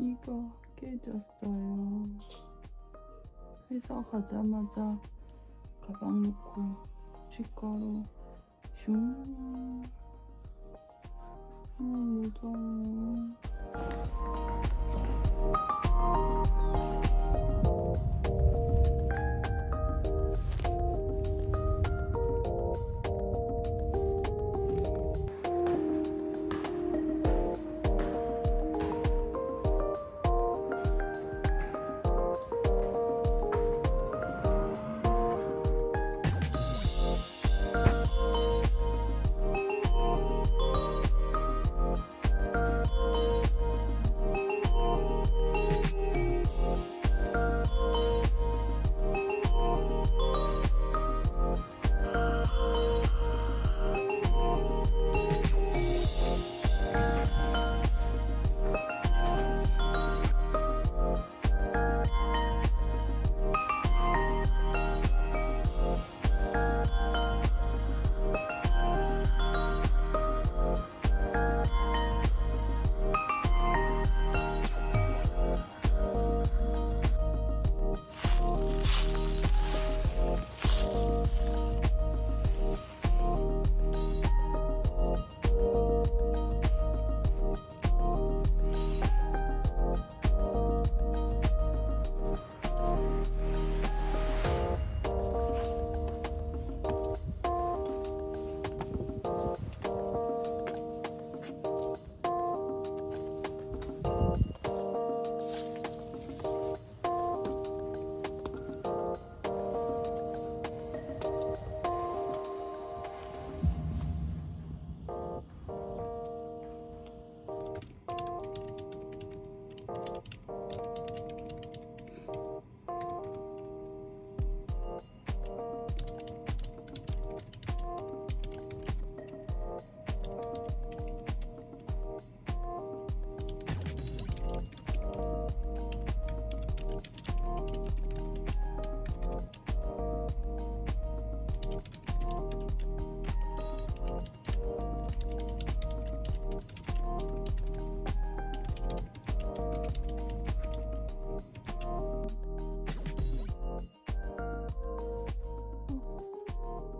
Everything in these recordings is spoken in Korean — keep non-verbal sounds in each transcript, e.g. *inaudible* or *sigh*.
이거 깨졌어요. 회사 가자마자 가방 놓고 치과로 슝. 아, 무서워.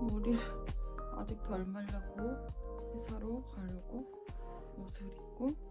머리를 *laughs* 아직 덜 말랐고 회사로 가려고 옷을 입고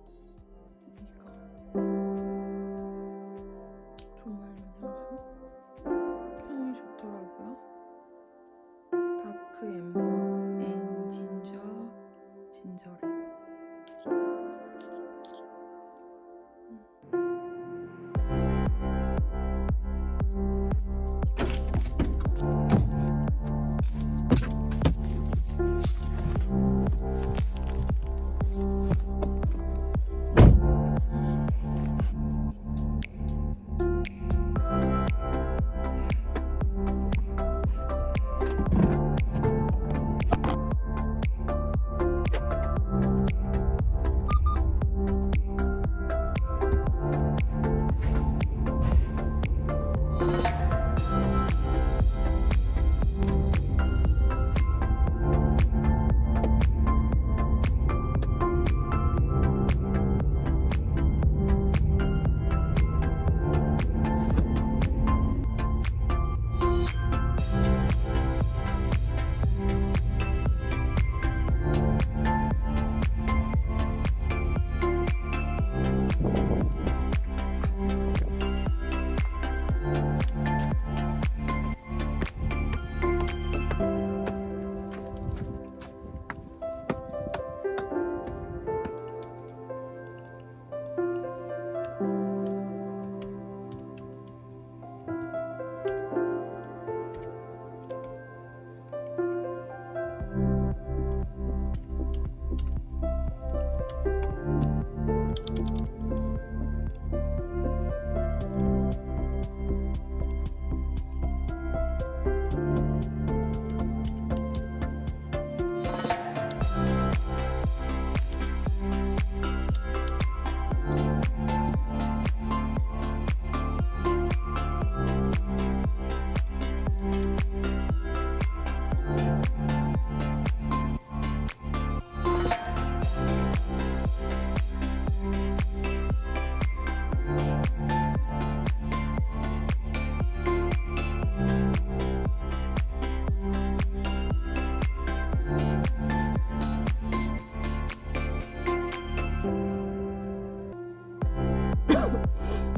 음. *laughs*